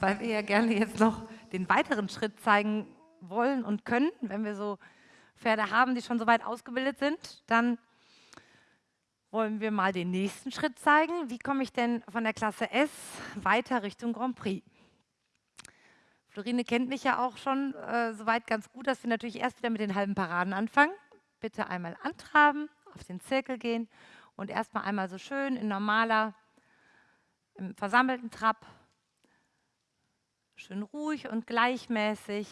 weil wir ja gerne jetzt noch den weiteren Schritt zeigen wollen und können. Wenn wir so Pferde haben, die schon so weit ausgebildet sind, dann wollen wir mal den nächsten Schritt zeigen. Wie komme ich denn von der Klasse S weiter Richtung Grand Prix? Florine kennt mich ja auch schon äh, soweit ganz gut, dass wir natürlich erst wieder mit den halben Paraden anfangen. Bitte einmal antraben, auf den Zirkel gehen und erstmal einmal so schön in normaler, im versammelten Trab, schön ruhig und gleichmäßig.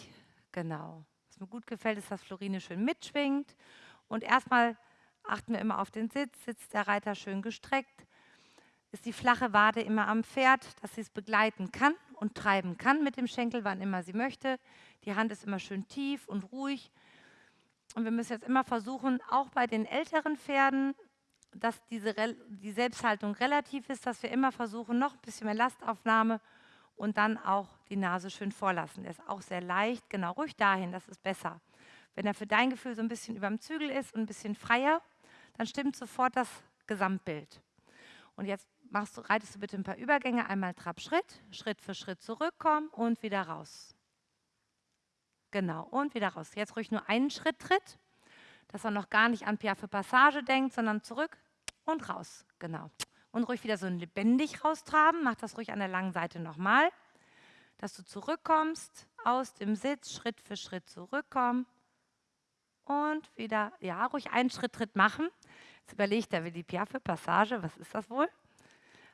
Genau. Was mir gut gefällt, ist, dass Florine schön mitschwingt und erstmal achten wir immer auf den Sitz, sitzt der Reiter schön gestreckt, ist die flache Wade immer am Pferd, dass sie es begleiten kann und treiben kann mit dem Schenkel, wann immer sie möchte. Die Hand ist immer schön tief und ruhig. Und wir müssen jetzt immer versuchen, auch bei den älteren Pferden, dass diese, die Selbsthaltung relativ ist, dass wir immer versuchen, noch ein bisschen mehr Lastaufnahme und dann auch die Nase schön vorlassen. Der ist auch sehr leicht, genau, ruhig dahin, das ist besser. Wenn er für dein Gefühl so ein bisschen über dem Zügel ist und ein bisschen freier, dann stimmt sofort das Gesamtbild. Und jetzt machst du, reitest du bitte ein paar Übergänge, einmal Trab, Schritt, für Schritt zurückkommen und wieder raus. Genau, und wieder raus. Jetzt ruhig nur einen Schritt tritt, dass er noch gar nicht an Piaffe Passage denkt, sondern zurück und raus. Genau. Und ruhig wieder so lebendig raustraben. Mach das ruhig an der langen Seite nochmal. Dass du zurückkommst, aus dem Sitz, Schritt für Schritt zurückkommen. Und wieder, ja, ruhig einen Schritt Tritt machen. Jetzt überlegt er, will die Piaffe Passage, was ist das wohl?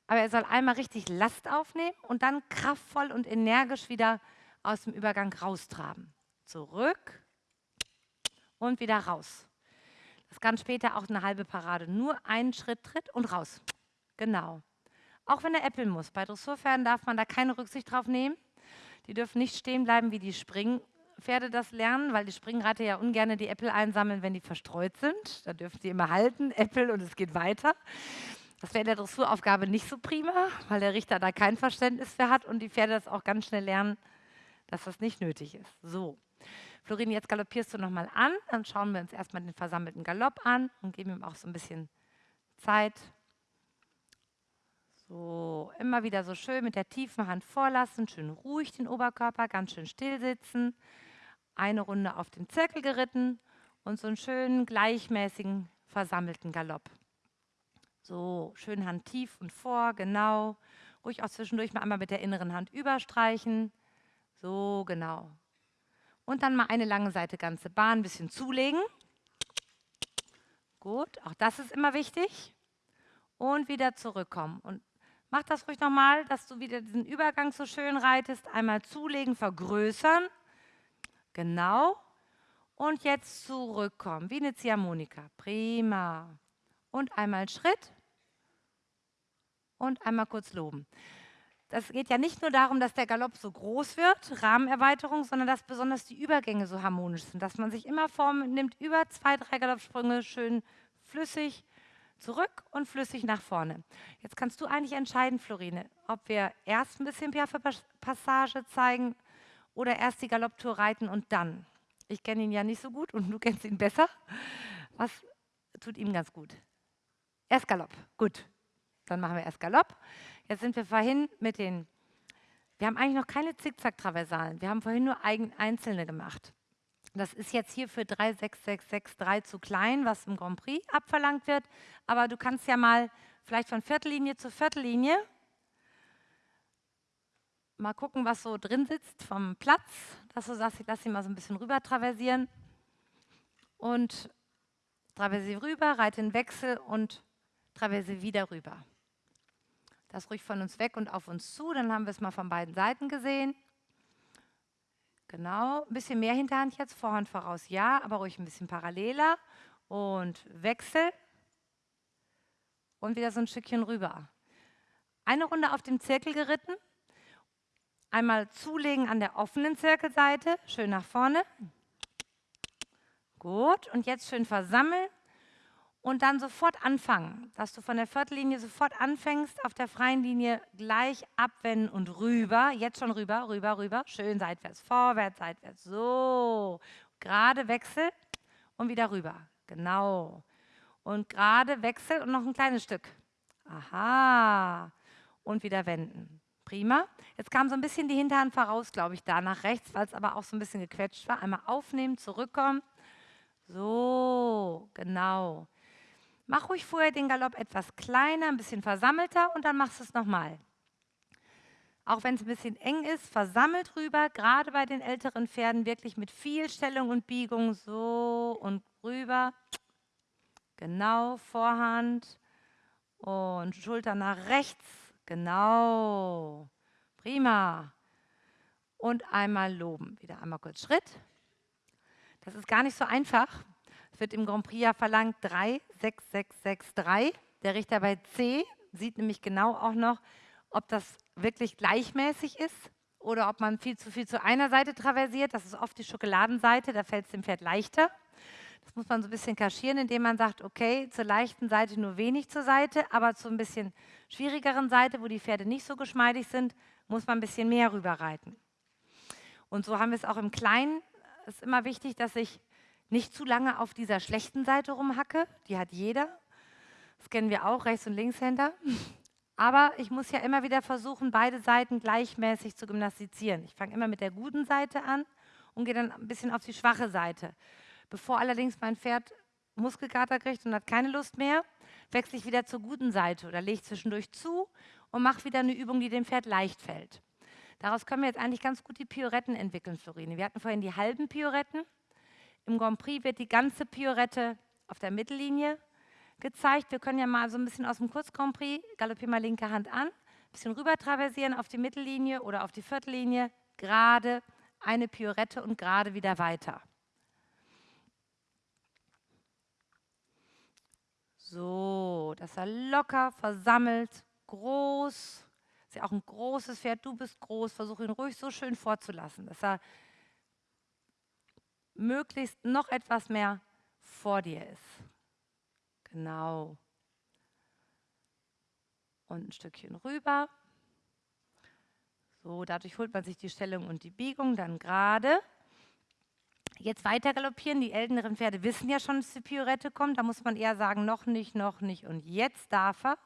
Aber er soll einmal richtig Last aufnehmen und dann kraftvoll und energisch wieder aus dem Übergang raustraben. Zurück und wieder raus. Das kann später auch eine halbe Parade. Nur einen Schritt tritt und raus. Genau. Auch wenn er äppeln muss. Bei Dressurpferden darf man da keine Rücksicht drauf nehmen. Die dürfen nicht stehen bleiben, wie die Springpferde das lernen, weil die Springreiter ja ungern die Äpfel einsammeln, wenn die verstreut sind. Da dürfen sie immer halten, Äpfel und es geht weiter. Das wäre in der Dressuraufgabe nicht so prima, weil der Richter da kein Verständnis für hat und die Pferde das auch ganz schnell lernen, dass das nicht nötig ist. So. Florin, jetzt galoppierst du nochmal an, dann schauen wir uns erstmal den versammelten Galopp an und geben ihm auch so ein bisschen Zeit. So, immer wieder so schön mit der tiefen Hand vorlassen, schön ruhig den Oberkörper, ganz schön still sitzen. Eine Runde auf den Zirkel geritten und so einen schönen, gleichmäßigen, versammelten Galopp. So, schön Hand tief und vor, genau. Ruhig auch zwischendurch mal einmal mit der inneren Hand überstreichen. So, genau. Und dann mal eine lange Seite ganze Bahn ein bisschen zulegen. Gut, auch das ist immer wichtig. Und wieder zurückkommen. Und mach das ruhig nochmal, dass du wieder diesen Übergang so schön reitest. Einmal zulegen, vergrößern. Genau. Und jetzt zurückkommen, wie eine Ziehharmonika. Prima. Und einmal Schritt. Und einmal kurz loben. Das geht ja nicht nur darum, dass der Galopp so groß wird, Rahmenerweiterung, sondern dass besonders die Übergänge so harmonisch sind, dass man sich immer vornimmt, über zwei, drei Galoppsprünge schön flüssig zurück und flüssig nach vorne. Jetzt kannst du eigentlich entscheiden, Florine, ob wir erst ein bisschen Piaffe-Passage zeigen oder erst die Galopptour reiten und dann. Ich kenne ihn ja nicht so gut und du kennst ihn besser. Was tut ihm ganz gut? Erst Galopp, gut. Dann machen wir erst Galopp. Jetzt sind wir vorhin mit den, wir haben eigentlich noch keine Zickzack-Traversalen. Wir haben vorhin nur einzelne gemacht. Das ist jetzt hier für 36663 zu klein, was im Grand Prix abverlangt wird. Aber du kannst ja mal vielleicht von Viertellinie zu Viertellinie mal gucken, was so drin sitzt vom Platz, dass du sagst, ich lasse ihn mal so ein bisschen rüber traversieren und traversiere rüber, reite in Wechsel und traversiere wieder rüber. Das ruhig von uns weg und auf uns zu. Dann haben wir es mal von beiden Seiten gesehen. Genau, ein bisschen mehr Hinterhand jetzt, Vorhand voraus, ja, aber ruhig ein bisschen paralleler. Und Wechsel. Und wieder so ein Stückchen rüber. Eine Runde auf dem Zirkel geritten. Einmal zulegen an der offenen Zirkelseite, schön nach vorne. Gut, und jetzt schön versammeln und dann sofort anfangen, dass du von der Viertellinie sofort anfängst, auf der freien Linie gleich abwenden und rüber, jetzt schon rüber, rüber, rüber, schön seitwärts, vorwärts, seitwärts, so, gerade Wechsel und wieder rüber, genau. Und gerade Wechsel und noch ein kleines Stück, aha, und wieder wenden, Prima. Jetzt kam so ein bisschen die Hinterhand voraus, glaube ich, da nach rechts, weil es aber auch so ein bisschen gequetscht war. Einmal aufnehmen, zurückkommen. So, genau. Mach ruhig vorher den Galopp etwas kleiner, ein bisschen versammelter und dann machst du es nochmal. Auch wenn es ein bisschen eng ist, versammelt rüber, gerade bei den älteren Pferden wirklich mit viel Stellung und Biegung. So und rüber. Genau, Vorhand und Schulter nach rechts. Genau. Prima. Und einmal loben. Wieder einmal kurz Schritt. Das ist gar nicht so einfach. Es wird im Grand Prix ja verlangt 3, 6, 6, 6, 3. Der Richter bei C sieht nämlich genau auch noch, ob das wirklich gleichmäßig ist oder ob man viel zu viel zu einer Seite traversiert. Das ist oft die Schokoladenseite, da fällt es dem Pferd leichter. Das muss man so ein bisschen kaschieren, indem man sagt, okay, zur leichten Seite nur wenig zur Seite, aber zu ein bisschen schwierigeren Seite, wo die Pferde nicht so geschmeidig sind, muss man ein bisschen mehr rüberreiten. Und so haben wir es auch im Kleinen. Es ist immer wichtig, dass ich nicht zu lange auf dieser schlechten Seite rumhacke. Die hat jeder. Das kennen wir auch, Rechts- und Linkshänder. Aber ich muss ja immer wieder versuchen, beide Seiten gleichmäßig zu gymnastizieren. Ich fange immer mit der guten Seite an und gehe dann ein bisschen auf die schwache Seite. Bevor allerdings mein Pferd Muskelkater kriegt und hat keine Lust mehr, wechsle ich wieder zur guten Seite oder lege zwischendurch zu und mache wieder eine Übung, die dem Pferd leicht fällt. Daraus können wir jetzt eigentlich ganz gut die Pioretten entwickeln, Florine. Wir hatten vorhin die halben Pioretten. Im Grand Prix wird die ganze Piorette auf der Mittellinie gezeigt. Wir können ja mal so ein bisschen aus dem Kurz Grand Prix, galoppieren mal linke Hand an, ein bisschen rüber traversieren auf die Mittellinie oder auf die Viertellinie, gerade eine Piorette und gerade wieder weiter. So, dass er locker, versammelt, groß, ist ja auch ein großes Pferd, du bist groß, versuche ihn ruhig so schön vorzulassen, dass er möglichst noch etwas mehr vor dir ist. Genau. Und ein Stückchen rüber. So, dadurch holt man sich die Stellung und die Biegung dann gerade. Jetzt weiter galoppieren. Die älteren Pferde wissen ja schon, dass die Piorette kommt. Da muss man eher sagen, noch nicht, noch nicht. Und jetzt darf er.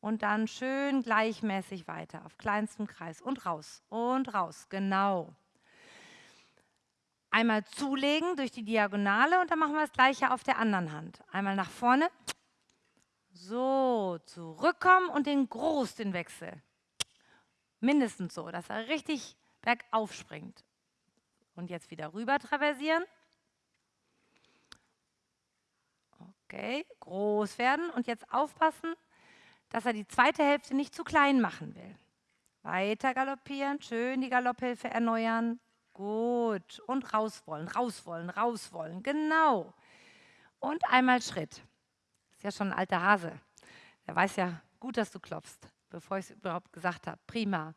Und dann schön gleichmäßig weiter auf kleinstem Kreis. Und raus. Und raus. Genau. Einmal zulegen durch die Diagonale und dann machen wir das gleiche auf der anderen Hand. Einmal nach vorne. So, zurückkommen und den groß den Wechsel. Mindestens so, dass er richtig bergauf springt. Und jetzt wieder rüber traversieren. Okay, groß werden und jetzt aufpassen, dass er die zweite Hälfte nicht zu klein machen will. Weiter galoppieren, schön die Galopphilfe erneuern. Gut. Und raus wollen, raus wollen, raus wollen. Genau. Und einmal Schritt. Ist ja schon ein alter Hase. Der weiß ja gut, dass du klopfst, bevor ich es überhaupt gesagt habe. Prima.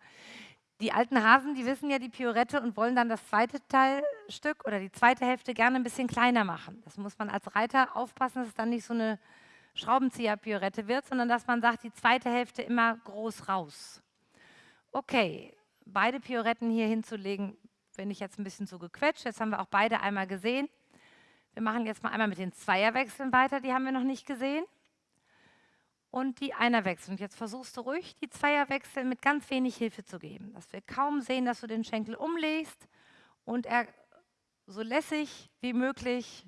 Die alten Hasen, die wissen ja die Piorette und wollen dann das zweite Teilstück oder die zweite Hälfte gerne ein bisschen kleiner machen. Das muss man als Reiter aufpassen, dass es dann nicht so eine Schraubenzieher-Piorette wird, sondern dass man sagt, die zweite Hälfte immer groß raus. Okay, beide Pioretten hier hinzulegen, bin ich jetzt ein bisschen zu gequetscht. Jetzt haben wir auch beide einmal gesehen. Wir machen jetzt mal einmal mit den Zweierwechseln weiter, die haben wir noch nicht gesehen und die Einerwechsel. Und jetzt versuchst du ruhig, die Zweierwechsel mit ganz wenig Hilfe zu geben. Dass wir kaum sehen, dass du den Schenkel umlegst und er so lässig wie möglich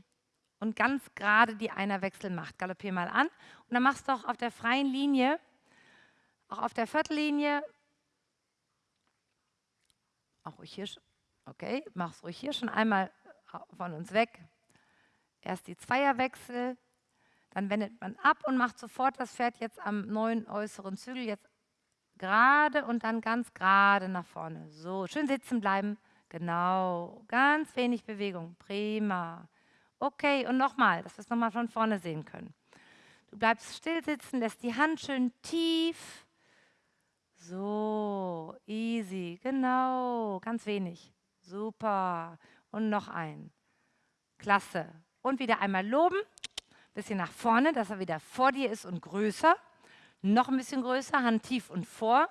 und ganz gerade die Einerwechsel macht. Galoppier mal an und dann machst du auch auf der freien Linie, auch auf der Viertellinie, auch ruhig hier, okay, mach's ruhig hier schon einmal von uns weg. Erst die Zweierwechsel, dann wendet man ab und macht sofort das Pferd jetzt am neuen äußeren Zügel jetzt gerade und dann ganz gerade nach vorne. So, schön sitzen bleiben. Genau, ganz wenig Bewegung. Prima. Okay, und nochmal, dass wir es nochmal von vorne sehen können. Du bleibst still sitzen, lässt die Hand schön tief. So, easy, genau, ganz wenig. Super. Und noch ein. Klasse. Und wieder einmal loben bisschen nach vorne, dass er wieder vor dir ist und größer. Noch ein bisschen größer, Hand tief und vor.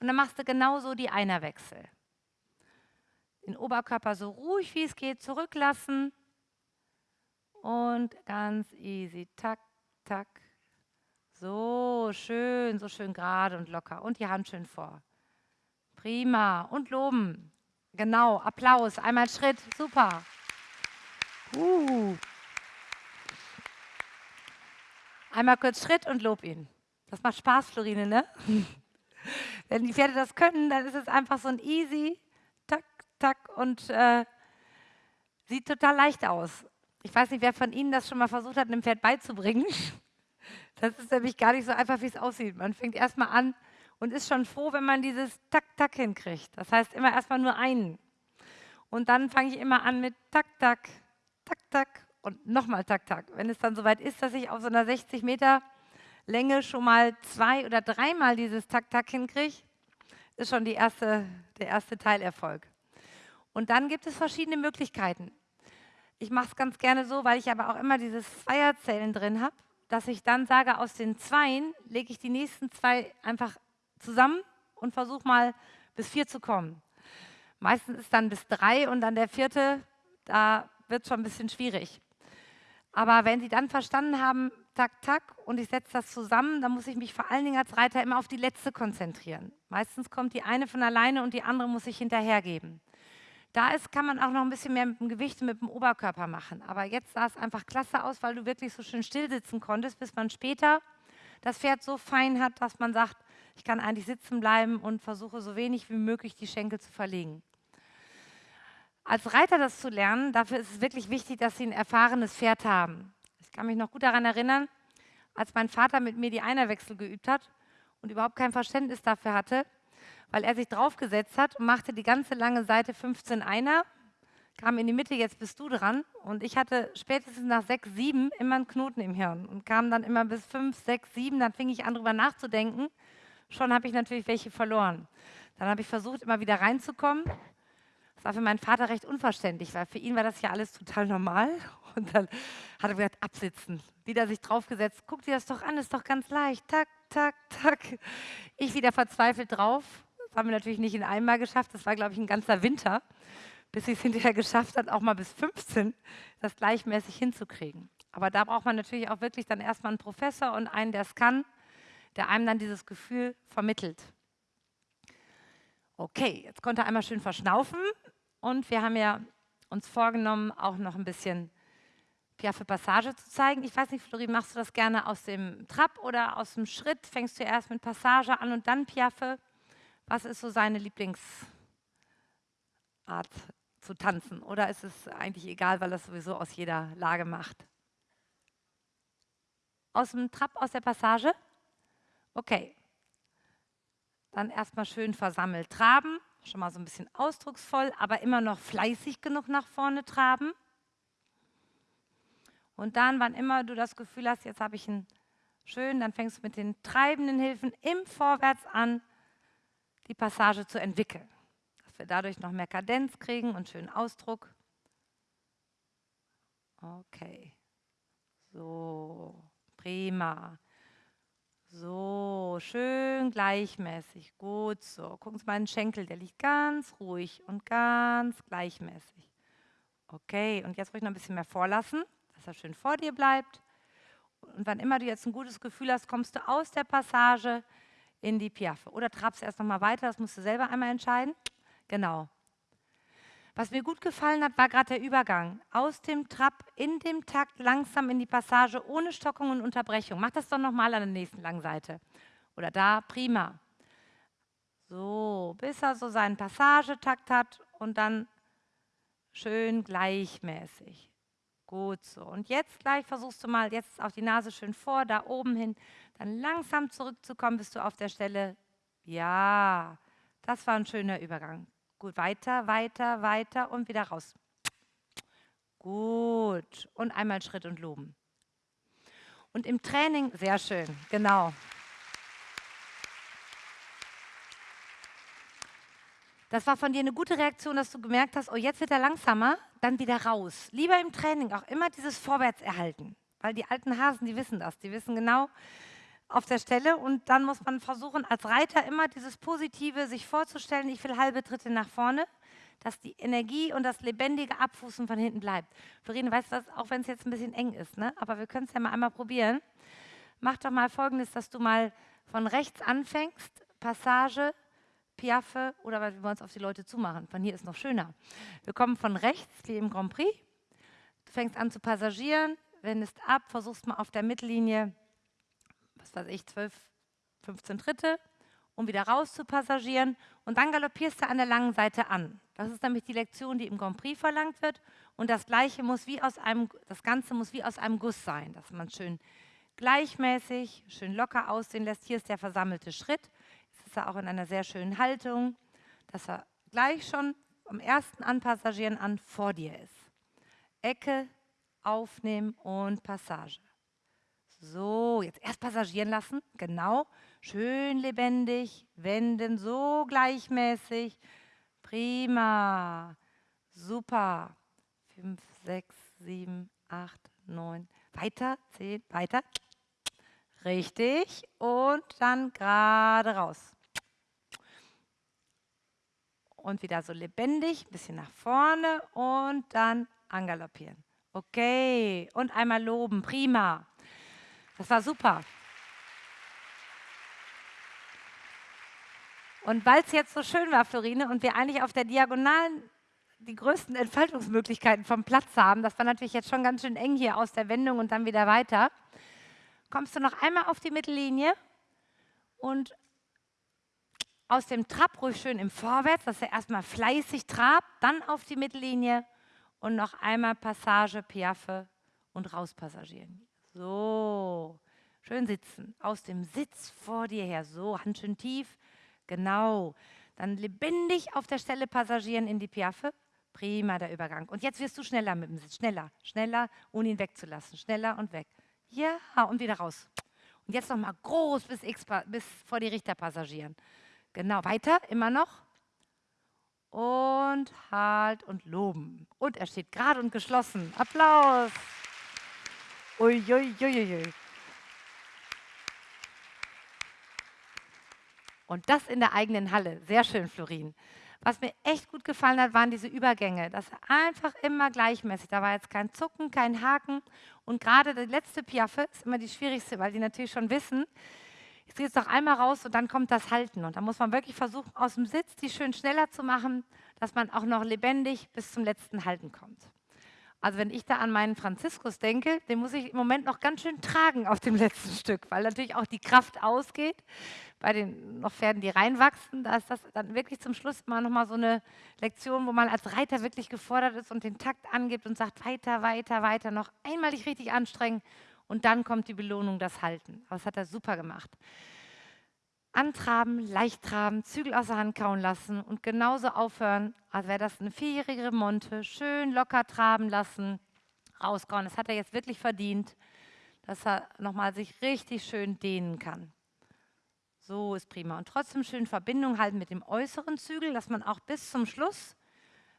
Und dann machst du genauso die Einerwechsel. Den Oberkörper so ruhig wie es geht zurücklassen. Und ganz easy. Tak, tak. So schön, so schön gerade und locker. Und die Hand schön vor. Prima. Und loben. Genau, Applaus. Einmal Schritt. Super. Uh. Einmal kurz Schritt und lob ihn. Das macht Spaß, Florine, ne? Wenn die Pferde das können, dann ist es einfach so ein easy, tak, tak und äh, sieht total leicht aus. Ich weiß nicht, wer von Ihnen das schon mal versucht hat, einem Pferd beizubringen. Das ist nämlich gar nicht so einfach, wie es aussieht. Man fängt erstmal an und ist schon froh, wenn man dieses Tak, Tak hinkriegt. Das heißt immer erstmal nur einen. Und dann fange ich immer an mit Tak, Tak, Tak, Tak und nochmal Tak, Tak. Wenn es dann soweit ist, dass ich auf so einer 60 Meter Länge schon mal zwei oder dreimal dieses Tak, Tak hinkriege, ist schon erste, der erste Teilerfolg. Und dann gibt es verschiedene Möglichkeiten. Ich mache es ganz gerne so, weil ich aber auch immer dieses Zweierzählen drin habe, dass ich dann sage, aus den Zweien lege ich die nächsten zwei einfach zusammen und versuche mal bis vier zu kommen. Meistens ist dann bis drei und dann der vierte, da wird es schon ein bisschen schwierig. Aber wenn Sie dann verstanden haben, tak, tak, und ich setze das zusammen, dann muss ich mich vor allen Dingen als Reiter immer auf die letzte konzentrieren. Meistens kommt die eine von alleine und die andere muss ich hinterhergeben. Da ist, kann man auch noch ein bisschen mehr mit dem Gewicht und mit dem Oberkörper machen. Aber jetzt sah es einfach klasse aus, weil du wirklich so schön still sitzen konntest, bis man später das Pferd so fein hat, dass man sagt, ich kann eigentlich sitzen bleiben und versuche so wenig wie möglich die Schenkel zu verlegen. Als Reiter das zu lernen, dafür ist es wirklich wichtig, dass Sie ein erfahrenes Pferd haben. Ich kann mich noch gut daran erinnern, als mein Vater mit mir die Einerwechsel geübt hat und überhaupt kein Verständnis dafür hatte, weil er sich draufgesetzt hat und machte die ganze lange Seite 15 Einer, kam in die Mitte, jetzt bist du dran. Und ich hatte spätestens nach 6, 7 immer einen Knoten im Hirn und kam dann immer bis 5, 6, 7, dann fing ich an, darüber nachzudenken. Schon habe ich natürlich welche verloren. Dann habe ich versucht, immer wieder reinzukommen. Das war für meinen Vater recht unverständlich, weil für ihn war das ja alles total normal. Und dann hat er gesagt, absitzen. Wieder sich draufgesetzt, guck dir das doch an, ist doch ganz leicht. Tak, tak, tak. Ich wieder verzweifelt drauf das haben wir natürlich nicht in einem Mal geschafft. Das war, glaube ich, ein ganzer Winter, bis ich es hinterher geschafft habe, auch mal bis 15 das gleichmäßig hinzukriegen. Aber da braucht man natürlich auch wirklich dann erstmal einen Professor und einen, der es kann, der einem dann dieses Gefühl vermittelt. Okay, jetzt konnte er einmal schön verschnaufen und wir haben ja uns vorgenommen, auch noch ein bisschen Piaffe Passage zu zeigen. Ich weiß nicht, Florin, machst du das gerne aus dem Trab oder aus dem Schritt? Fängst du erst mit Passage an und dann Piaffe? Was ist so seine Lieblingsart zu tanzen? Oder ist es eigentlich egal, weil er es sowieso aus jeder Lage macht? Aus dem Trab, aus der Passage? Okay. Dann erstmal schön versammelt traben, schon mal so ein bisschen ausdrucksvoll, aber immer noch fleißig genug nach vorne traben. Und dann, wann immer du das Gefühl hast, jetzt habe ich einen schön, dann fängst du mit den treibenden Hilfen im Vorwärts an die Passage zu entwickeln. Dass wir dadurch noch mehr Kadenz kriegen und schönen Ausdruck. Okay. So, prima. So, schön gleichmäßig. Gut so. Gucken Sie mal den Schenkel, der liegt ganz ruhig und ganz gleichmäßig. Okay, und jetzt ruhig noch ein bisschen mehr vorlassen, dass er schön vor dir bleibt. Und wann immer du jetzt ein gutes Gefühl hast, kommst du aus der Passage in die Piaffe. Oder trabst erst noch mal weiter, das musst du selber einmal entscheiden. Genau. Was mir gut gefallen hat, war gerade der Übergang aus dem Trab in dem Takt langsam in die Passage ohne Stockung und Unterbrechung. Mach das doch nochmal an der nächsten langen Seite. Oder da, prima. So, bis er so seinen Passagetakt hat und dann schön gleichmäßig. Gut so. Und jetzt gleich versuchst du mal, jetzt auf die Nase schön vor, da oben hin, dann langsam zurückzukommen, bist du auf der Stelle. Ja, das war ein schöner Übergang. Gut, weiter, weiter, weiter und wieder raus. Gut. Und einmal Schritt und loben. Und im Training, sehr schön, genau. Das war von dir eine gute Reaktion, dass du gemerkt hast, oh, jetzt wird er langsamer, dann wieder raus. Lieber im Training auch immer dieses Vorwärts erhalten, weil die alten Hasen, die wissen das, die wissen genau auf der Stelle und dann muss man versuchen, als Reiter immer dieses Positive sich vorzustellen, ich will halbe Tritte nach vorne, dass die Energie und das lebendige Abfußen von hinten bleibt. Florine, weißt du was, auch wenn es jetzt ein bisschen eng ist, ne? aber wir können es ja mal einmal probieren. Mach doch mal folgendes, dass du mal von rechts anfängst, Passage, Piaffe oder weil wir es auf die Leute zumachen. Von hier ist noch schöner. Wir kommen von rechts, wie im Grand Prix. Du fängst an zu passagieren, wendest ab, versuchst mal auf der Mittellinie, was weiß ich, 12, 15 Tritte, um wieder raus zu passagieren. Und dann galoppierst du an der langen Seite an. Das ist nämlich die Lektion, die im Grand Prix verlangt wird. Und das Gleiche muss wie aus einem, das Ganze muss wie aus einem Guss sein, dass man schön gleichmäßig, schön locker aussehen lässt. Hier ist der versammelte Schritt. Jetzt ist er auch in einer sehr schönen Haltung, dass er gleich schon am ersten Anpassagieren an vor dir ist. Ecke, aufnehmen und Passage. So, jetzt erst passagieren lassen, genau. Schön lebendig, wenden, so gleichmäßig. Prima, super. Fünf, sechs, sieben, acht, neun. Weiter, zehn, weiter. Richtig. Und dann gerade raus. Und wieder so lebendig, ein bisschen nach vorne und dann angaloppieren. Okay. Und einmal loben. Prima. Das war super. Und weil es jetzt so schön war, Florine, und wir eigentlich auf der Diagonalen die größten Entfaltungsmöglichkeiten vom Platz haben, das war natürlich jetzt schon ganz schön eng hier aus der Wendung und dann wieder weiter, kommst du noch einmal auf die Mittellinie und aus dem Trab ruhig schön im Vorwärts, dass er erstmal fleißig trabt, dann auf die Mittellinie und noch einmal Passage, Piaffe und rauspassagieren. So, schön sitzen, aus dem Sitz vor dir her, so, Hand schön tief, genau. Dann lebendig auf der Stelle passagieren in die Piaffe, prima der Übergang. Und jetzt wirst du schneller mit dem Sitz, schneller, schneller, ohne ihn wegzulassen, schneller und weg. Ja, und wieder raus. Und jetzt nochmal groß bis, X, bis vor die Richter passagieren. Genau, weiter, immer noch. Und halt und loben. Und er steht gerade und geschlossen. Applaus. Uiuiuiui. Ui, ui. Und das in der eigenen Halle. Sehr schön, Florin. Was mir echt gut gefallen hat, waren diese Übergänge. Das war einfach immer gleichmäßig. Da war jetzt kein Zucken, kein Haken. Und gerade die letzte Piaffe ist immer die schwierigste, weil die natürlich schon wissen, jetzt geht es noch einmal raus und dann kommt das Halten. Und da muss man wirklich versuchen, aus dem Sitz die schön schneller zu machen, dass man auch noch lebendig bis zum letzten Halten kommt. Also wenn ich da an meinen Franziskus denke, den muss ich im Moment noch ganz schön tragen auf dem letzten Stück, weil natürlich auch die Kraft ausgeht. Bei den noch Pferden, die reinwachsen, da ist das dann wirklich zum Schluss mal nochmal so eine Lektion, wo man als Reiter wirklich gefordert ist und den Takt angibt und sagt, weiter, weiter, weiter, noch einmal dich richtig anstrengen und dann kommt die Belohnung, das Halten. Aber das hat er super gemacht antraben, leicht traben, Zügel aus der Hand kauen lassen und genauso aufhören, als wäre das eine vierjährige Monte, schön locker traben lassen, rauskauen. Das hat er jetzt wirklich verdient, dass er nochmal sich richtig schön dehnen kann. So ist prima. Und trotzdem schön Verbindung halten mit dem äußeren Zügel, dass man auch bis zum Schluss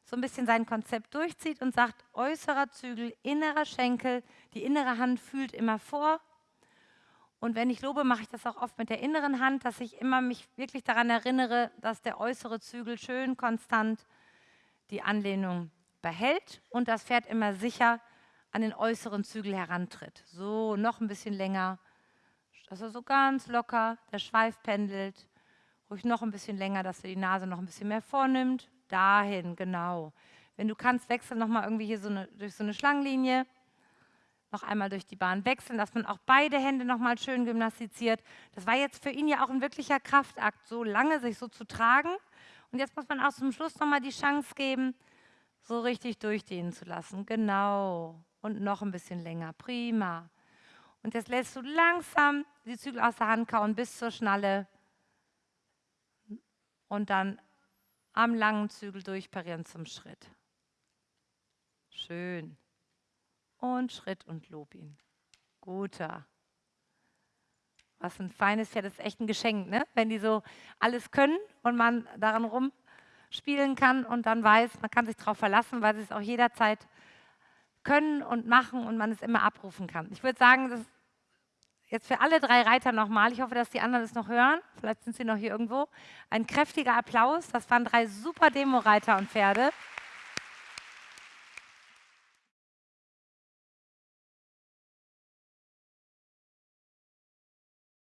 so ein bisschen sein Konzept durchzieht und sagt, äußerer Zügel, innerer Schenkel, die innere Hand fühlt immer vor und wenn ich lobe, mache ich das auch oft mit der inneren Hand, dass ich immer mich wirklich daran erinnere, dass der äußere Zügel schön konstant die Anlehnung behält und das Pferd immer sicher an den äußeren Zügel herantritt. So, noch ein bisschen länger, dass er so ganz locker, der Schweif pendelt. Ruhig noch ein bisschen länger, dass er die Nase noch ein bisschen mehr vornimmt. Dahin, genau. Wenn du kannst, wechsel nochmal irgendwie hier so eine, durch so eine Schlangenlinie noch einmal durch die Bahn wechseln, dass man auch beide Hände noch mal schön gymnastiziert. Das war jetzt für ihn ja auch ein wirklicher Kraftakt, so lange sich so zu tragen. Und jetzt muss man auch zum Schluss noch mal die Chance geben, so richtig durchdehnen zu lassen. Genau. Und noch ein bisschen länger. Prima. Und jetzt lässt du langsam die Zügel aus der Hand kauen bis zur Schnalle. Und dann am langen Zügel durchparieren zum Schritt. Schön und Schritt und lob ihn. Guter. Was ein feines Pferd, das ist echt ein Geschenk, ne? wenn die so alles können und man daran rumspielen kann und dann weiß, man kann sich darauf verlassen, weil sie es auch jederzeit können und machen und man es immer abrufen kann. Ich würde sagen, das jetzt für alle drei Reiter nochmal, ich hoffe, dass die anderen es noch hören, vielleicht sind sie noch hier irgendwo, ein kräftiger Applaus. Das waren drei super Demo-Reiter und Pferde.